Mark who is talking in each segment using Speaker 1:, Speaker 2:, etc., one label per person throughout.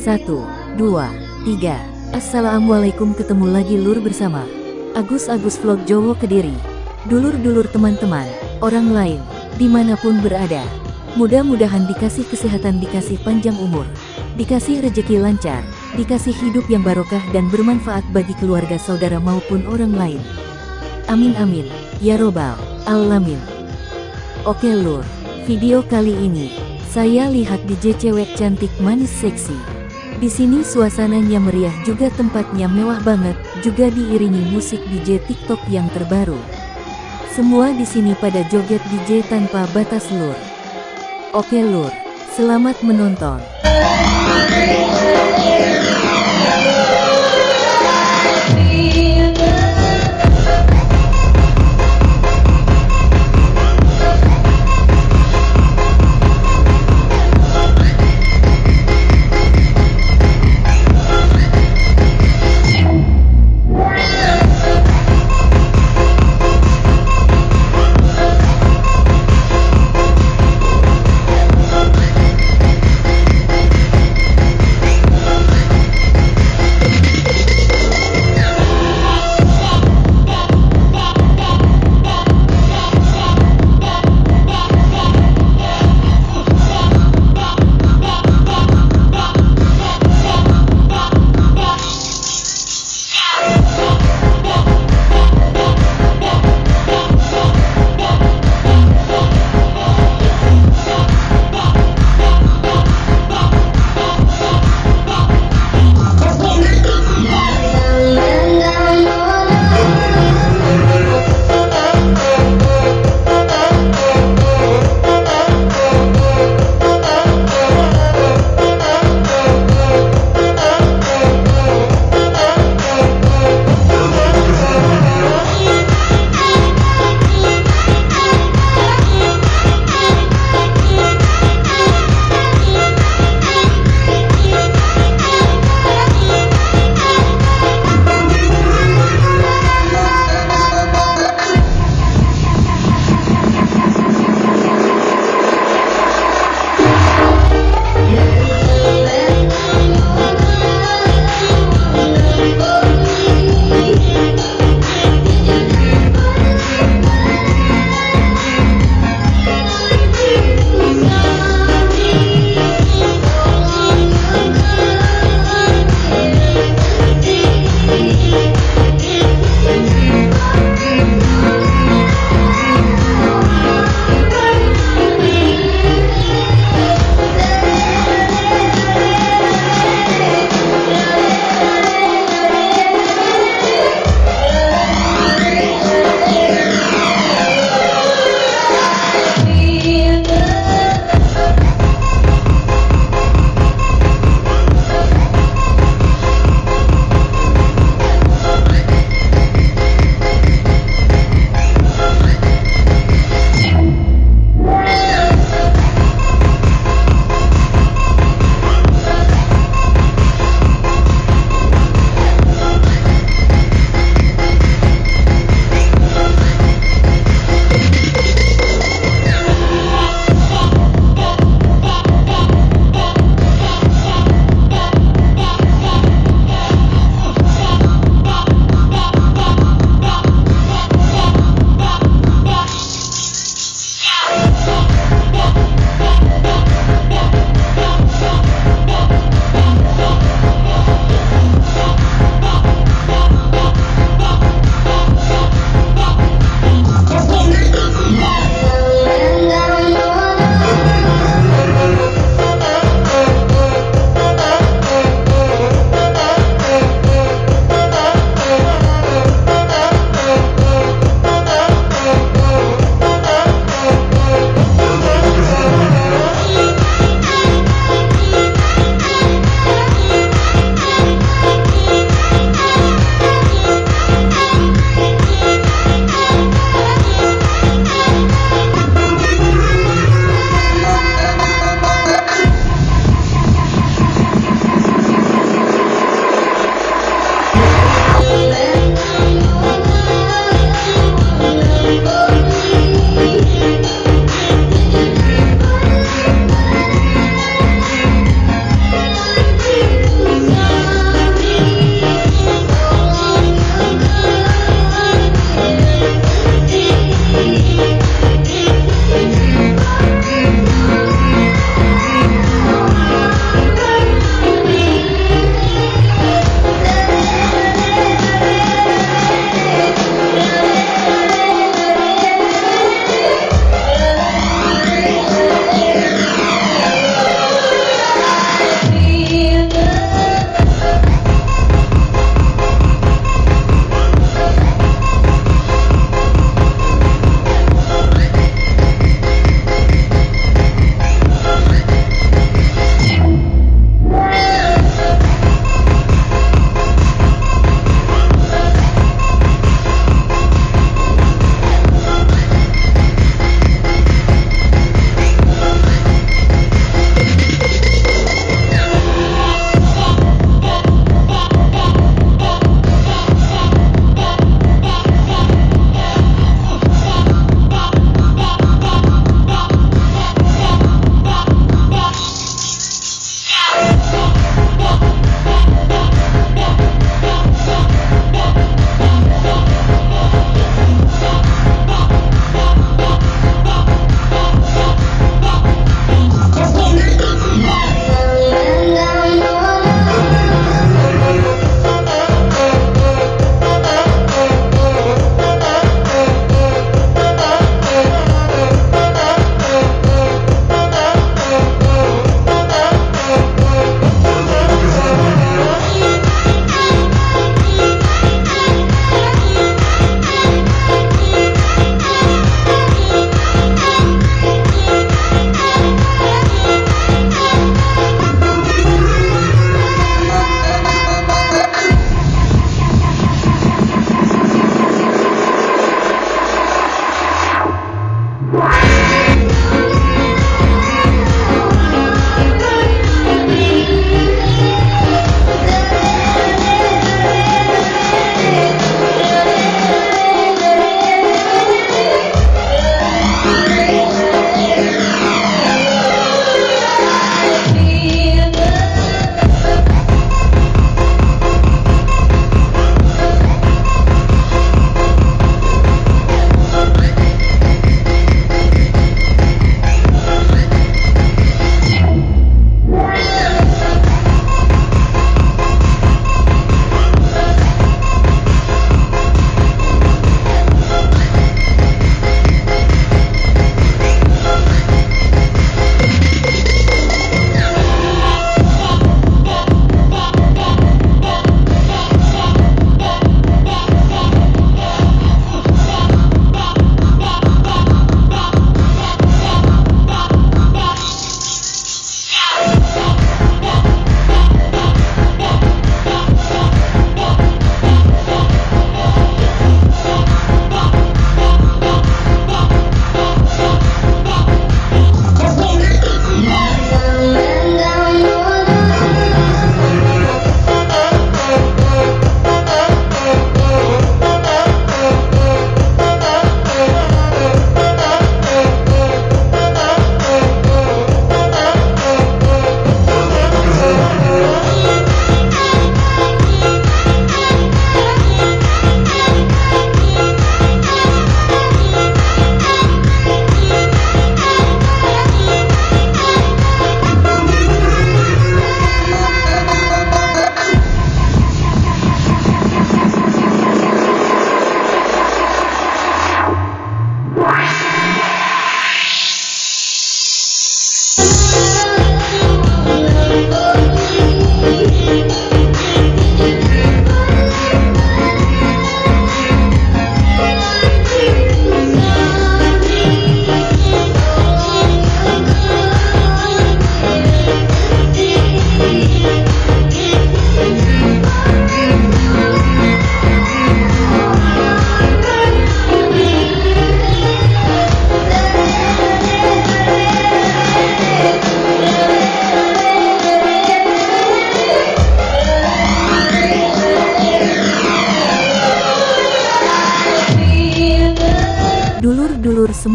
Speaker 1: Satu, dua, tiga. Assalamualaikum ketemu lagi lur bersama Agus Agus Vlog Jowo Kediri. Dulur-dulur teman-teman, orang lain, di mana pun berada. Mudah-mudahan dikasih kesehatan, dikasih panjang umur, dikasih rejeki lancar, dikasih hidup yang barokah dan bermanfaat bagi keluarga saudara maupun orang lain. Amin amin, ya robbal alamin. Oke lur, video kali ini saya lihat DJ cewek cantik manis seksi. Di sini suasananya meriah juga tempatnya mewah banget, juga diiringi musik DJ TikTok yang terbaru. Semua di sini pada joget DJ tanpa batas lur. Oke lur, selamat menonton.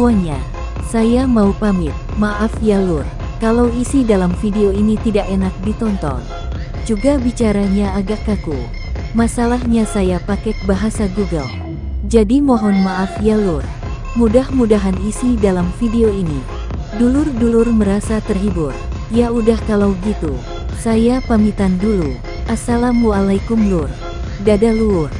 Speaker 1: Semuanya, saya mau pamit. Maaf ya lur, kalau isi dalam video ini tidak enak ditonton. Juga bicaranya agak kaku. Masalahnya saya pakai bahasa Google. Jadi mohon maaf ya lur. Mudah-mudahan isi dalam video ini. Dulur-dulur merasa terhibur. Ya udah kalau gitu. Saya pamitan dulu. Assalamualaikum lur. Dadah lur.